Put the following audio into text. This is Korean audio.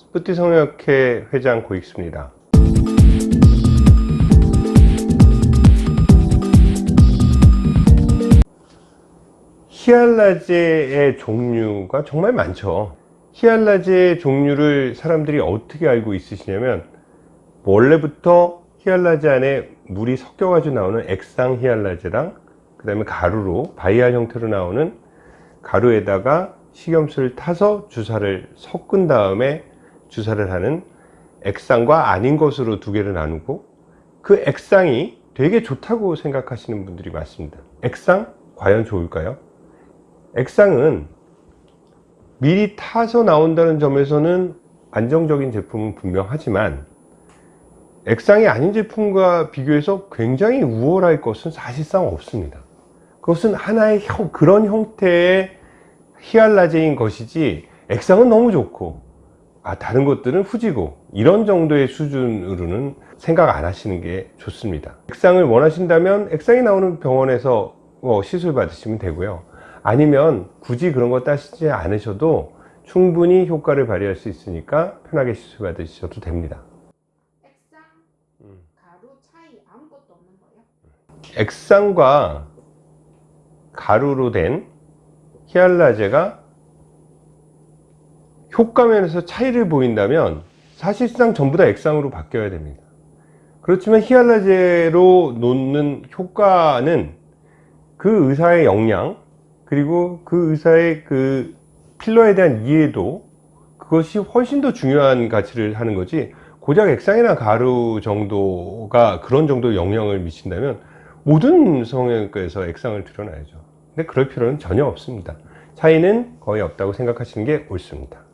쁘띠 성형학회 회장 고익수입니다. 히알라제의 종류가 정말 많죠. 히알라제의 종류를 사람들이 어떻게 알고 있으시냐면 원래부터 히알라제 안에 물이 섞여 가지고 나오는 액상 히알라제랑 그 다음에 가루로 vial 형태로 나오는 가루에다가 식염수를 타서 주사를 섞은 다음에 주사를 하는 액상과 아닌 것으로 두 개를 나누고 그 액상이 되게 좋다고 생각하시는 분들이 많습니다 액상 과연 좋을까요? 액상은 미리 타서 나온다는 점에서는 안정적인 제품은 분명하지만 액상이 아닌 제품과 비교해서 굉장히 우월할 것은 사실상 없습니다 그것은 하나의 형, 그런 형태의 히알라제인 것이지 액상은 너무 좋고 아 다른 것들은 후지고 이런 정도의 수준으로는 생각 안 하시는 게 좋습니다. 액상을 원하신다면 액상이 나오는 병원에서 뭐 시술 받으시면 되고요. 아니면 굳이 그런 거 따시지 않으셔도 충분히 효과를 발휘할 수 있으니까 편하게 시술 받으셔도 됩니다. 액상, 가루 차이 아무것도 없는 거예요? 액상과 가루로 된 히알라제가 효과 면에서 차이를 보인다면 사실상 전부 다 액상으로 바뀌어야 됩니다. 그렇지만 히알라제로 놓는 효과는 그 의사의 역량 그리고 그 의사의 그 필러에 대한 이해도 그것이 훨씬 더 중요한 가치를 하는 거지 고작 액상이나 가루 정도가 그런 정도 영향을 미친다면 모든 성형외과에서 액상을 들여놔야죠. 근데 그럴 필요는 전혀 없습니다. 차이는 거의 없다고 생각하시는 게 옳습니다